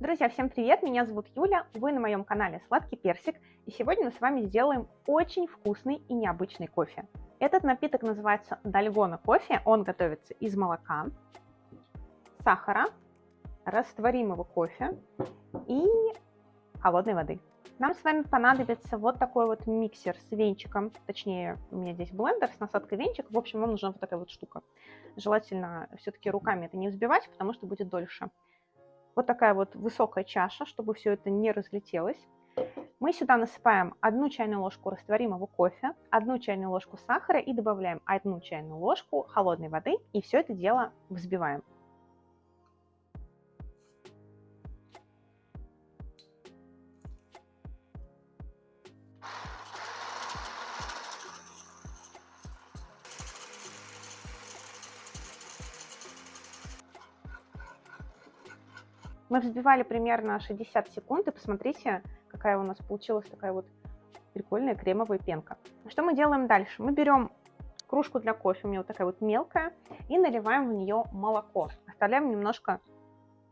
Друзья, всем привет! Меня зовут Юля, вы на моем канале Сладкий Персик, и сегодня мы с вами сделаем очень вкусный и необычный кофе. Этот напиток называется Дальгона кофе, он готовится из молока, сахара, растворимого кофе и холодной воды. Нам с вами понадобится вот такой вот миксер с венчиком, точнее у меня здесь блендер с насадкой венчик, в общем вам нужна вот такая вот штука. Желательно все-таки руками это не взбивать, потому что будет дольше. Вот такая вот высокая чаша, чтобы все это не разлетелось. Мы сюда насыпаем одну чайную ложку растворимого кофе, одну чайную ложку сахара и добавляем одну чайную ложку холодной воды и все это дело взбиваем. Мы взбивали примерно 60 секунд, и посмотрите, какая у нас получилась такая вот прикольная кремовая пенка. Что мы делаем дальше? Мы берем кружку для кофе, у меня вот такая вот мелкая, и наливаем в нее молоко. Оставляем немножко,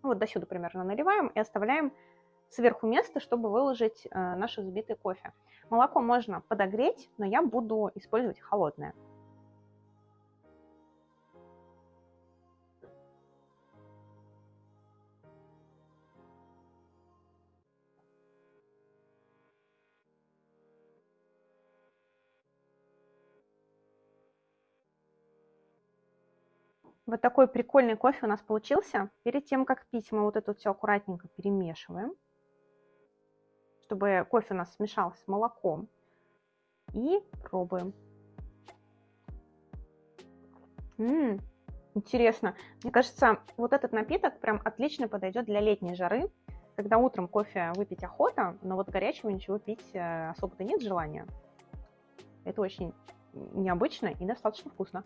ну вот до сюда примерно наливаем, и оставляем сверху место, чтобы выложить э, наше взбитое кофе. Молоко можно подогреть, но я буду использовать холодное. Вот такой прикольный кофе у нас получился. Перед тем, как пить, мы вот это все аккуратненько перемешиваем, чтобы кофе у нас смешался с молоком. И пробуем. Ммм, интересно. Мне кажется, вот этот напиток прям отлично подойдет для летней жары, когда утром кофе выпить охота, но вот горячего ничего пить э, особо-то нет желания. Это очень необычно и достаточно вкусно.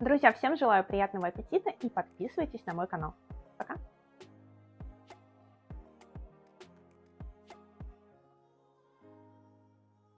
Друзья, всем желаю приятного аппетита и подписывайтесь на мой канал. Пока!